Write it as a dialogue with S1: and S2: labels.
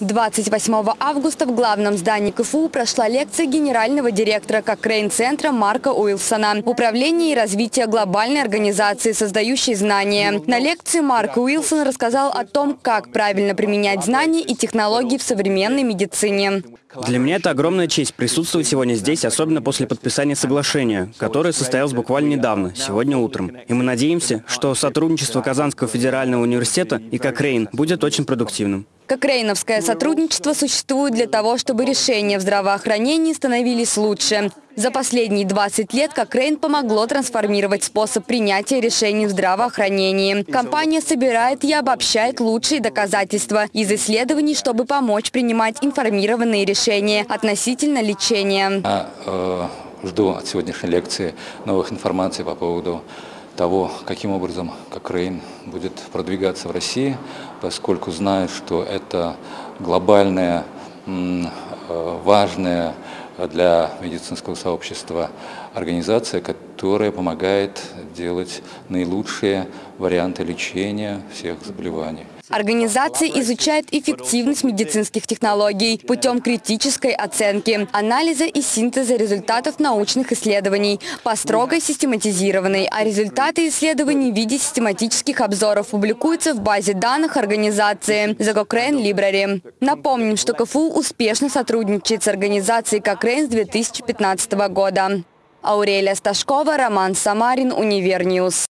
S1: 28 августа в главном здании КФУ прошла лекция генерального директора Кокрейн-центра Марка Уилсона «Управление и развитие глобальной организации, создающей знания». На лекции Марк Уилсон рассказал о том, как правильно применять знания и технологии в современной медицине.
S2: Для меня это огромная честь присутствовать сегодня здесь, особенно после подписания соглашения, которое состоялось буквально недавно, сегодня утром. И мы надеемся, что сотрудничество Казанского федерального университета и Кокрейн будет очень продуктивным.
S1: Кокрейновское сотрудничество существует для того, чтобы решения в здравоохранении становились лучше. За последние 20 лет Кокрейн помогло трансформировать способ принятия решений в здравоохранении. Компания собирает и обобщает лучшие доказательства из исследований, чтобы помочь принимать информированные решения относительно лечения.
S3: Э, жду от сегодняшней лекции новых информаций по поводу того, каким образом Кокрейн будет продвигаться в России, поскольку знаю, что это глобальная, э, важная для медицинского сообщества организация, которая помогает делать наилучшие варианты лечения всех заболеваний.
S1: Организация изучает эффективность медицинских технологий путем критической оценки, анализа и синтеза результатов научных исследований по строго систематизированной, а результаты исследований в виде систематических обзоров публикуются в базе данных организации The Cochrane Library. Напомним, что КФУ успешно сотрудничает с организацией Cochrane с 2015 года. Аурелия Сташкова, Роман Самарин, Универньюз.